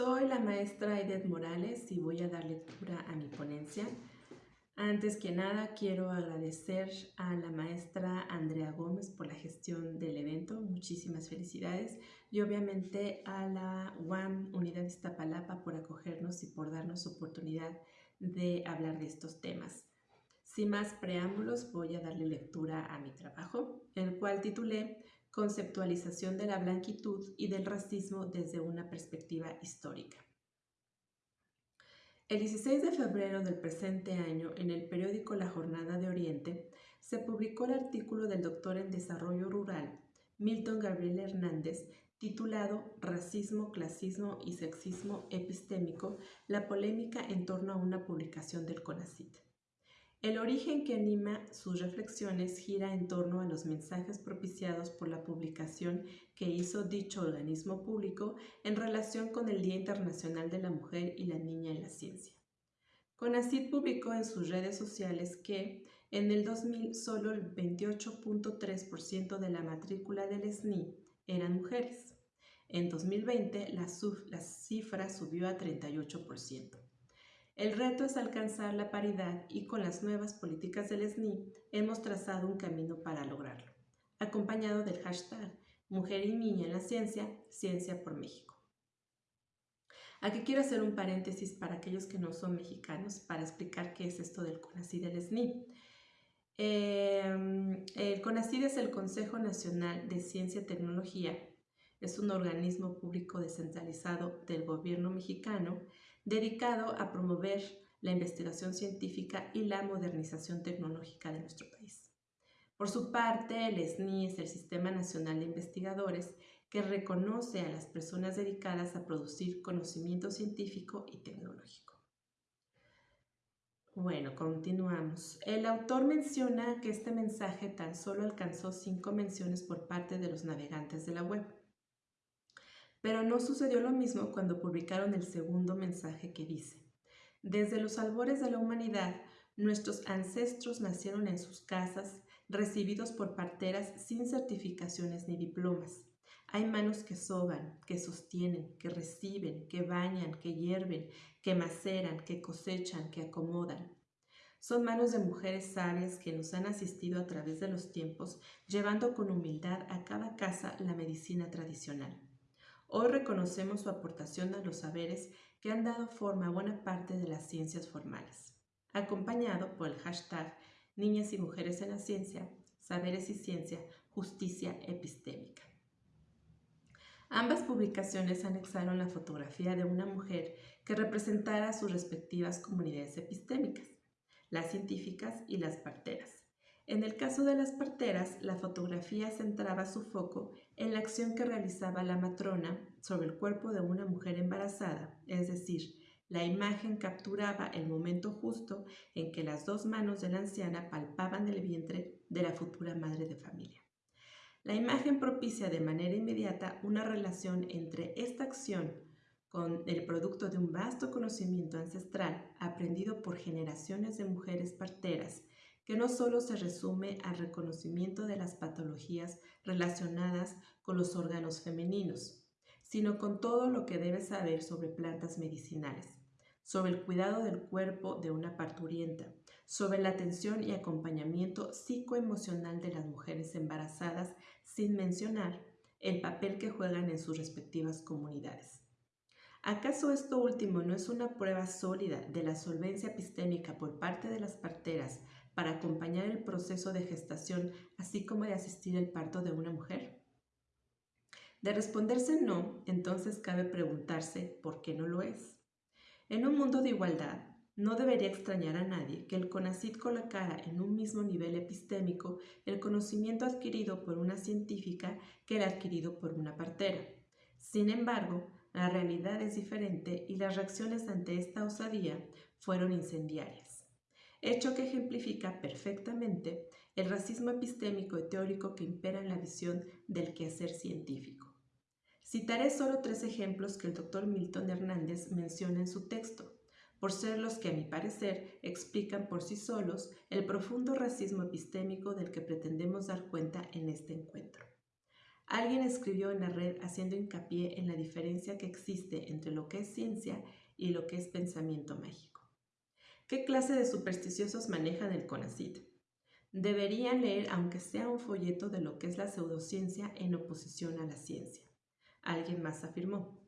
Soy la maestra Edith Morales y voy a dar lectura a mi ponencia. Antes que nada, quiero agradecer a la maestra Andrea Gómez por la gestión del evento. Muchísimas felicidades. Y obviamente a la UAM Unidad Iztapalapa por acogernos y por darnos oportunidad de hablar de estos temas. Sin más preámbulos, voy a darle lectura a mi trabajo, el cual titulé Conceptualización de la blanquitud y del racismo desde una perspectiva histórica. El 16 de febrero del presente año, en el periódico La Jornada de Oriente, se publicó el artículo del doctor en Desarrollo Rural, Milton Gabriel Hernández, titulado Racismo, Clasismo y Sexismo Epistémico, la polémica en torno a una publicación del CONACIT. El origen que anima sus reflexiones gira en torno a los mensajes propiciados por la publicación que hizo dicho organismo público en relación con el Día Internacional de la Mujer y la Niña en la Ciencia. CONACYT publicó en sus redes sociales que en el 2000 solo el 28.3% de la matrícula del SNI eran mujeres. En 2020 la, la cifra subió a 38%. El reto es alcanzar la paridad y con las nuevas políticas del SNI hemos trazado un camino para lograrlo, acompañado del hashtag Mujer y Niña en la Ciencia, Ciencia por México. Aquí quiero hacer un paréntesis para aquellos que no son mexicanos para explicar qué es esto del CONACID del SNI. Em, el CONACID es el Consejo Nacional de Ciencia y Tecnología. Es un organismo público descentralizado del gobierno mexicano dedicado a promover la investigación científica y la modernización tecnológica de nuestro país. Por su parte, el SNI es el Sistema Nacional de Investigadores que reconoce a las personas dedicadas a producir conocimiento científico y tecnológico. Bueno, continuamos. El autor menciona que este mensaje tan solo alcanzó cinco menciones por parte de los navegantes de la web. Pero no sucedió lo mismo cuando publicaron el segundo mensaje que dice, desde los albores de la humanidad, nuestros ancestros nacieron en sus casas, recibidos por parteras sin certificaciones ni diplomas. Hay manos que soban, que sostienen, que reciben, que bañan, que hierven, que maceran, que cosechan, que acomodan. Son manos de mujeres sabias que nos han asistido a través de los tiempos, llevando con humildad a cada casa la medicina tradicional. Hoy reconocemos su aportación a los saberes que han dado forma a buena parte de las ciencias formales, acompañado por el hashtag Niñas y Mujeres en la Ciencia, Saberes y Ciencia, Justicia Epistémica. Ambas publicaciones anexaron la fotografía de una mujer que representara sus respectivas comunidades epistémicas, las científicas y las parteras, en el caso de las parteras, la fotografía centraba su foco en la acción que realizaba la matrona sobre el cuerpo de una mujer embarazada, es decir, la imagen capturaba el momento justo en que las dos manos de la anciana palpaban el vientre de la futura madre de familia. La imagen propicia de manera inmediata una relación entre esta acción con el producto de un vasto conocimiento ancestral aprendido por generaciones de mujeres parteras que no solo se resume al reconocimiento de las patologías relacionadas con los órganos femeninos, sino con todo lo que debe saber sobre plantas medicinales, sobre el cuidado del cuerpo de una parturienta, sobre la atención y acompañamiento psicoemocional de las mujeres embarazadas, sin mencionar el papel que juegan en sus respectivas comunidades. ¿Acaso esto último no es una prueba sólida de la solvencia epistémica por parte de las parteras para acompañar el proceso de gestación, así como de asistir al parto de una mujer? De responderse no, entonces cabe preguntarse por qué no lo es. En un mundo de igualdad, no debería extrañar a nadie que el CONACIT colocara en un mismo nivel epistémico el conocimiento adquirido por una científica que el adquirido por una partera. Sin embargo, la realidad es diferente y las reacciones ante esta osadía fueron incendiarias hecho que ejemplifica perfectamente el racismo epistémico y teórico que impera en la visión del quehacer científico. Citaré solo tres ejemplos que el doctor Milton Hernández menciona en su texto, por ser los que a mi parecer explican por sí solos el profundo racismo epistémico del que pretendemos dar cuenta en este encuentro. alguien escribió en la red haciendo hincapié en la diferencia que existe entre lo que es ciencia y lo que es pensamiento mágico. ¿Qué clase de supersticiosos manejan el CONACIT? Deberían leer aunque sea un folleto de lo que es la pseudociencia en oposición a la ciencia. Alguien más afirmó.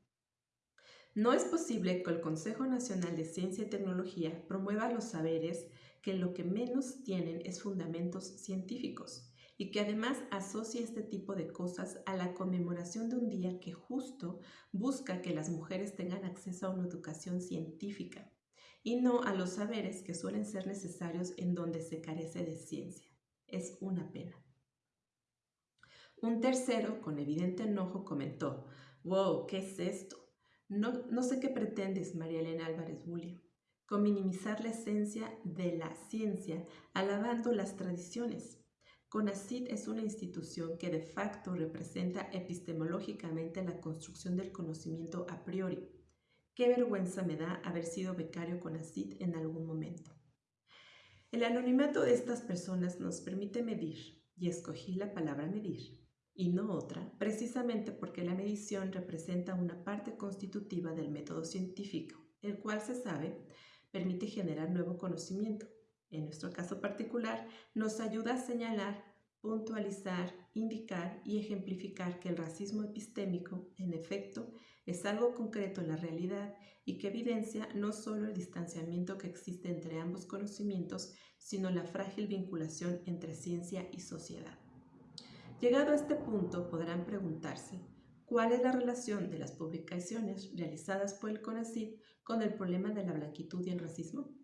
No es posible que el Consejo Nacional de Ciencia y Tecnología promueva los saberes que lo que menos tienen es fundamentos científicos y que además asocia este tipo de cosas a la conmemoración de un día que justo busca que las mujeres tengan acceso a una educación científica y no a los saberes que suelen ser necesarios en donde se carece de ciencia. Es una pena. Un tercero, con evidente enojo, comentó, wow, ¿qué es esto? No, sé qué pretendes, María Elena Álvarez William, con minimizar la esencia de la ciencia, alabando las tradiciones. CONACID es una institución que de facto representa epistemológicamente la construcción del conocimiento a priori. Qué vergüenza me da haber sido becario CONACID en algún momento. El anonimato de estas personas nos permite medir, y escogí la palabra medir, y no otra, precisamente porque la medición representa una parte constitutiva del método científico, el cual se sabe permite generar nuevo conocimiento. En nuestro caso particular, nos ayuda a señalar, puntualizar, indicar y ejemplificar que el racismo epistémico, en efecto, es algo concreto en la realidad y que evidencia no solo el distanciamiento que existe entre ambos conocimientos, sino la frágil vinculación entre ciencia y sociedad. Llegado a este punto, podrán preguntarse, ¿cuál es la relación de las publicaciones realizadas por el CONACYT con el problema de la blanquitud y el racismo?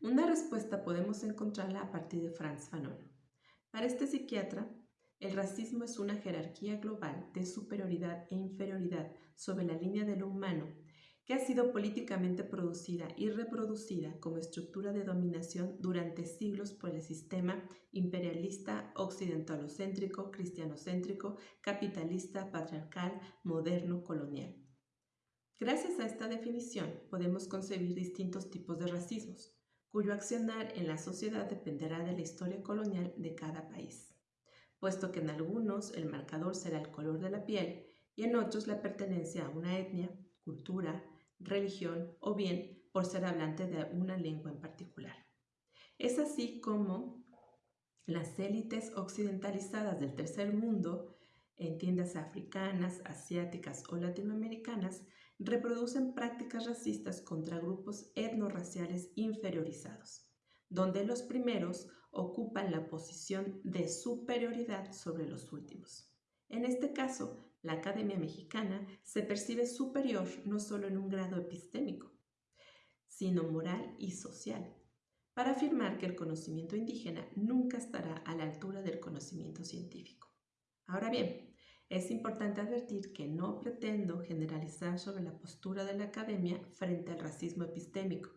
Una respuesta podemos encontrarla a partir de Franz Fanon. Para este psiquiatra, el racismo es una jerarquía global de superioridad e inferioridad sobre la línea de lo humano que ha sido políticamente producida y reproducida como estructura de dominación durante siglos por el sistema imperialista, occidentalocéntrico, cristianocéntrico, capitalista, patriarcal, moderno, colonial. Gracias a esta definición podemos concebir distintos tipos de racismos, cuyo accionar en la sociedad dependerá de la historia colonial de cada país, puesto que en algunos el marcador será el color de la piel y en otros la pertenencia a una etnia, cultura, religión o bien por ser hablante de una lengua en particular. Es así como las élites occidentalizadas del tercer mundo, en tiendas africanas, asiáticas o latinoamericanas, reproducen prácticas racistas contra grupos etnorraciales inferiorizados, donde los primeros ocupan la posición de superioridad sobre los últimos. En este caso, la Academia Mexicana se percibe superior no solo en un grado epistémico, sino moral y social, para afirmar que el conocimiento indígena nunca estará a la altura del conocimiento científico. Ahora bien, es importante advertir que no pretendo generalizar sobre la postura de la academia frente al racismo epistémico,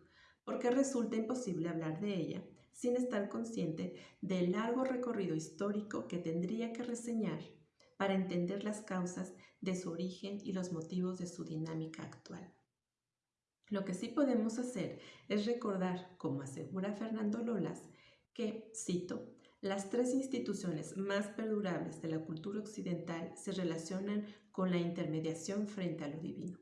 porque resulta imposible hablar de ella sin estar consciente del largo recorrido histórico que tendría que reseñar para entender las causas de su origen y los motivos de su dinámica actual. Lo que sí podemos hacer es recordar, como asegura Fernando Lolas, que, cito, las tres instituciones más perdurables de la cultura occidental se relacionan con la intermediación frente a lo divino,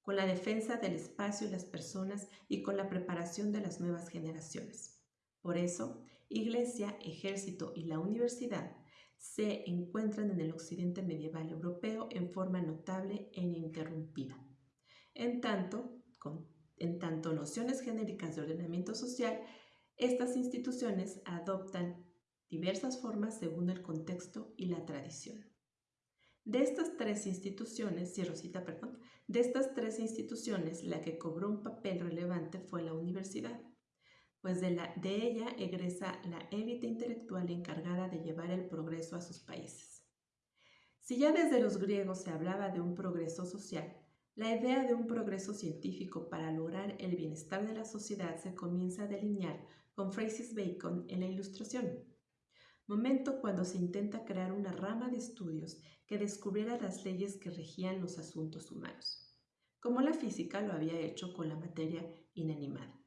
con la defensa del espacio y las personas y con la preparación de las nuevas generaciones. Por eso, Iglesia, Ejército y la universidad se encuentran en el occidente medieval europeo en forma notable e ininterrumpida. En tanto, en tanto nociones genéricas de ordenamiento social, estas instituciones adoptan diversas formas según el contexto y la tradición. De estas tres instituciones, de estas tres instituciones, la que cobró un papel relevante fue la universidad pues de, de ella egresa la élite intelectual encargada de llevar el progreso a sus países. Si ya desde los griegos se hablaba de un progreso social, la idea de un progreso científico para lograr el bienestar de la sociedad se comienza a delinear con Francis Bacon en la Ilustración, momento cuando se intenta crear una rama de estudios que descubriera las leyes que regían los asuntos humanos, como la física lo había hecho con la materia inanimada.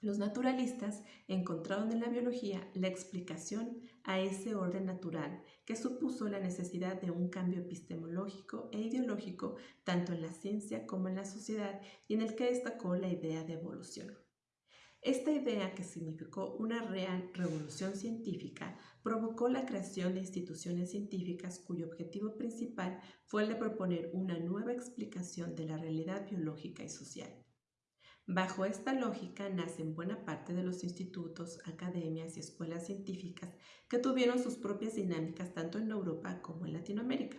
Los naturalistas encontraron en la biología la explicación a ese orden natural que supuso la necesidad de un cambio epistemológico e ideológico tanto en la ciencia como en la sociedad y en el que destacó la idea de evolución. Esta idea, que significó una real revolución científica, provocó la creación de instituciones científicas cuyo objetivo principal fue el de proponer una nueva explicación de la realidad biológica y social. Bajo esta lógica nacen buena parte de los institutos, academias y escuelas científicas que tuvieron sus propias dinámicas tanto en Europa como en Latinoamérica,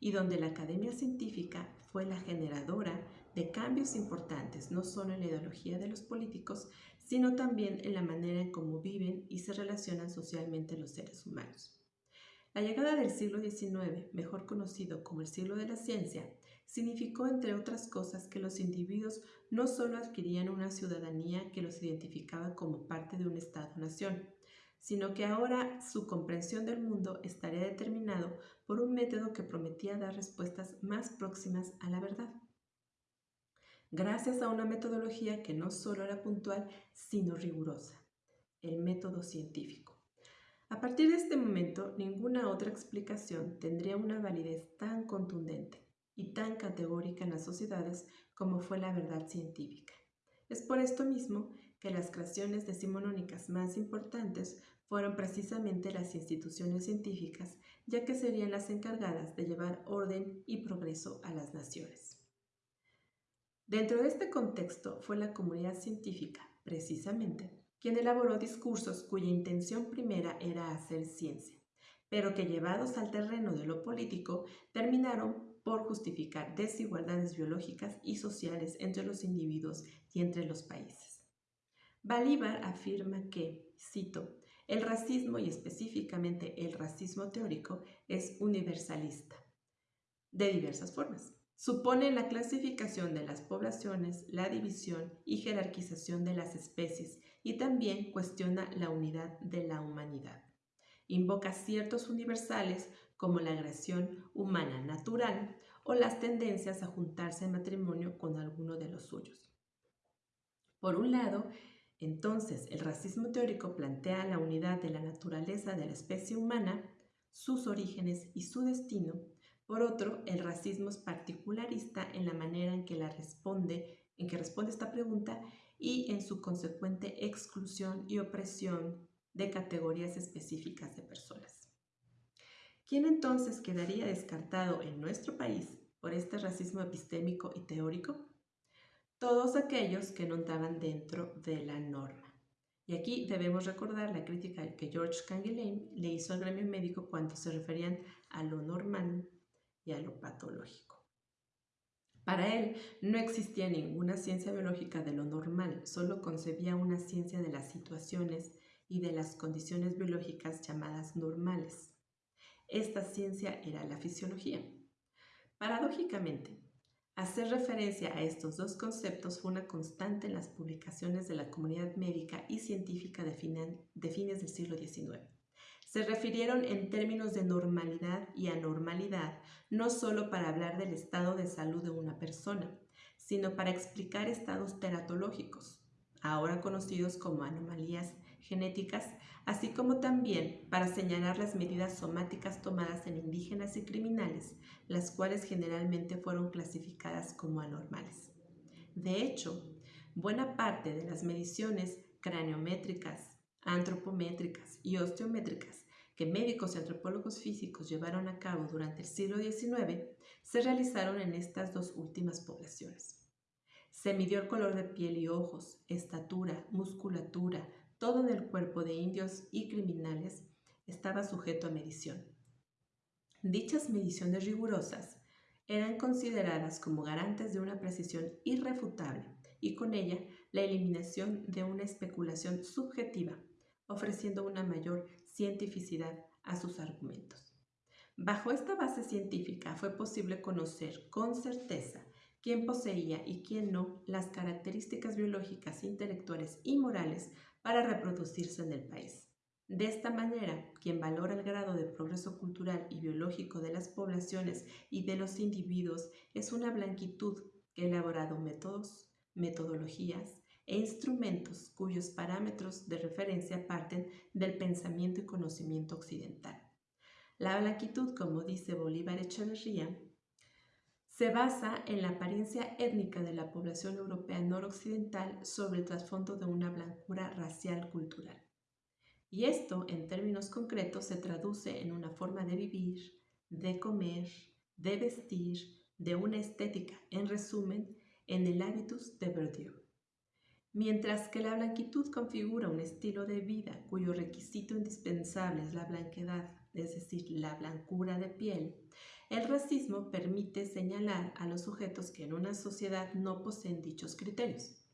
y donde la academia científica fue la generadora de cambios importantes no solo en la ideología de los políticos, sino también en la manera en cómo viven y se relacionan socialmente los seres humanos. La llegada del siglo XIX, mejor conocido como el siglo de la ciencia, significó, entre otras cosas, que los individuos no solo adquirían una ciudadanía que los identificaba como parte de un Estado-nación, sino que ahora su comprensión del mundo estaría determinado por un método que prometía dar respuestas más próximas a la verdad gracias a una metodología que no solo era puntual, sino rigurosa, el método científico. A partir de este momento, ninguna otra explicación tendría una validez tan contundente y tan categórica en las sociedades como fue la verdad científica. Es por esto mismo que las creaciones decimonónicas más importantes fueron precisamente las instituciones científicas, ya que serían las encargadas de llevar orden y progreso a las naciones. Dentro de este contexto fue la comunidad científica, precisamente, quien elaboró discursos cuya intención primera era hacer ciencia, pero que llevados al terreno de lo político terminaron por justificar desigualdades biológicas y sociales entre los individuos y entre los países. Balívar afirma que, cito, el racismo y específicamente el racismo teórico es universalista, de diversas formas Supone la clasificación de las poblaciones, la división y jerarquización de las especies y también cuestiona la unidad de la humanidad. Invoca ciertos universales como la agresión humana natural o las tendencias a juntarse en matrimonio con alguno de los suyos. Por un lado, entonces el racismo teórico plantea la unidad de la naturaleza de la especie humana, sus orígenes y su destino, por otro, el racismo es particularista en la manera en que la responde, en que responde esta pregunta y en su consecuente exclusión y opresión de categorías específicas de personas. ¿Quién entonces quedaría descartado en nuestro país por este racismo epistémico y teórico? Todos aquellos que no entraban dentro de la norma. Y aquí debemos recordar la crítica que George Canguilhem le hizo al gremio médico cuando se referían a lo normal y a lo patológico. Para él no existía ninguna ciencia biológica de lo normal, solo concebía una ciencia de las situaciones y de las condiciones biológicas llamadas normales. Esta ciencia era la fisiología. Paradójicamente, hacer referencia a estos dos conceptos fue una constante en las publicaciones de la comunidad médica y científica de, fines del siglo XIX se refirieron en términos de normalidad y anormalidad, no solo para hablar del estado de salud de una persona, sino para explicar estados teratológicos, ahora conocidos como anomalías genéticas, así como también para señalar las medidas somáticas tomadas en indígenas y criminales, las cuales generalmente fueron clasificadas como anormales. De hecho, buena parte de las mediciones craniométricas, antropométricas y osteométricas que médicos y antropólogos físicos llevaron a cabo durante el siglo XIX se realizaron en estas dos últimas poblaciones. Se midió el color de piel y ojos, estatura, musculatura, todo en el cuerpo de indios y criminales estaba sujeto a medición. Dichas mediciones rigurosas eran consideradas como garantes de una precisión irrefutable y con ella la eliminación de una especulación subjetiva, ofreciendo una mayor cientificidad a sus argumentos. Bajo esta base científica fue posible conocer con certeza quién poseía y quién no las características biológicas, intelectuales y morales para reproducirse en el país. De esta manera, quien valora el grado de progreso cultural y biológico de las poblaciones y de los individuos es una blanquitud que ha elaborado métodos, metodologías e instrumentos cuyos parámetros de referencia parten del pensamiento y conocimiento occidental. La blanquitud, como dice Bolívar Echeverría, se basa en la apariencia étnica de la población europea noroccidental sobre el trasfondo de una blancura racial cultural. Y esto, en términos concretos, se traduce en una forma de vivir, de comer, de vestir, de una estética, en resumen, en el hábitus de Bourdieu. Mientras que la blanquitud configura un estilo de vida cuyo requisito indispensable es la blanquedad, es decir, la blancura de piel, el racismo permite señalar a los sujetos que en una sociedad no poseen dichos criterios.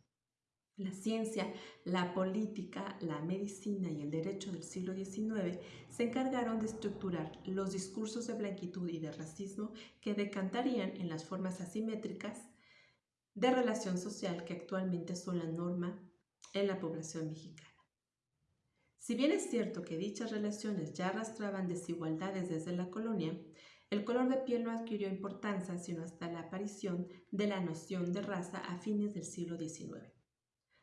La ciencia, la política, la medicina y el derecho del siglo XIX se encargaron de estructurar los discursos de blanquitud y de racismo que decantarían en las formas asimétricas de relación social que actualmente son la norma en la población mexicana. Si bien es cierto que dichas relaciones ya arrastraban desigualdades desde la colonia, el color de piel no adquirió importancia sino hasta la aparición de la noción de raza a fines del siglo XIX.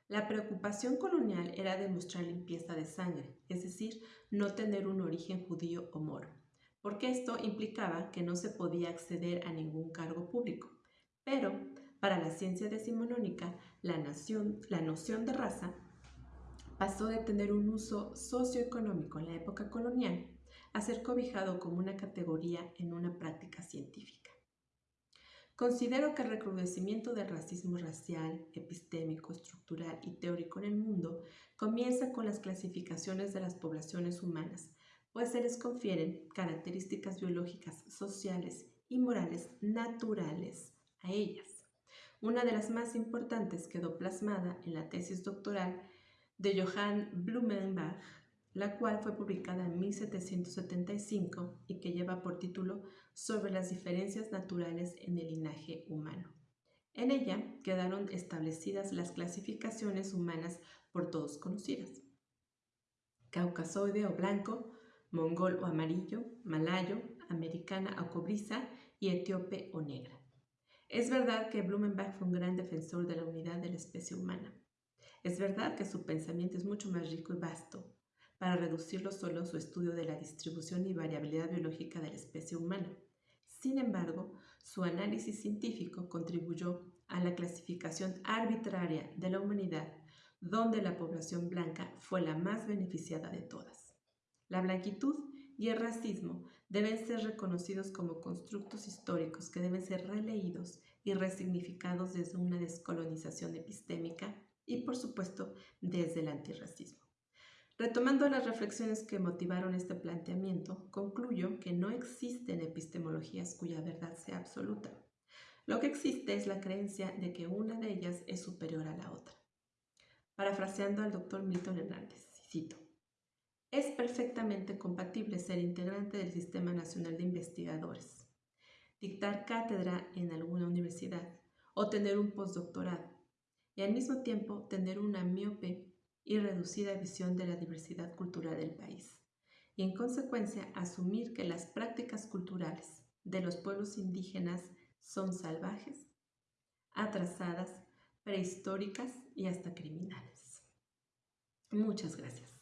La preocupación colonial era demostrar limpieza de sangre, es decir, no tener un origen judío o moro, porque esto implicaba que no se podía acceder a ningún cargo público. Pero, para la ciencia decimonónica, la, la noción de raza pasó de tener un uso socioeconómico en la época colonial a ser cobijado como una categoría en una práctica científica. Considero que el recrudecimiento del racismo racial, epistémico, estructural y teórico en el mundo comienza con las clasificaciones de las poblaciones humanas, pues se les confieren características biológicas, sociales y morales naturales a ellas. Una de las más importantes quedó plasmada en la tesis doctoral de Johann Blumenbach la cual fue publicada en 1775 y que lleva por título Sobre las diferencias naturales en el linaje humano. En ella quedaron establecidas las clasificaciones humanas por todos conocidas. Caucasoide o blanco, mongol o amarillo, malayo, americana o cobriza y etíope o negra. Es verdad que Blumenbach fue un gran defensor de la unidad de la especie humana. Es verdad que su pensamiento es mucho más rico y vasto, para reducirlo solo a su estudio de la distribución y variabilidad biológica de la especie humana. Sin embargo, su análisis científico contribuyó a la clasificación arbitraria de la humanidad, donde la población blanca fue la más beneficiada de todas. La blanquitud y el racismo deben ser reconocidos como constructos históricos que deben ser releídos y resignificados desde una descolonización epistémica y, por supuesto, desde el antirracismo. Retomando las reflexiones que motivaron este planteamiento, concluyo que no existen epistemologías cuya verdad sea absoluta. Lo que existe es la creencia de que una de ellas es superior a la otra. Parafraseando al doctor Milton Hernández, cito, es perfectamente compatible ser integrante del Sistema Nacional de Investigadores, dictar cátedra en alguna universidad o tener un postdoctorado y al mismo tiempo tener una miope y reducida visión de la diversidad cultural del país, y en consecuencia asumir que las prácticas culturales de los pueblos indígenas son salvajes, atrasadas, prehistóricas y hasta criminales. Muchas gracias.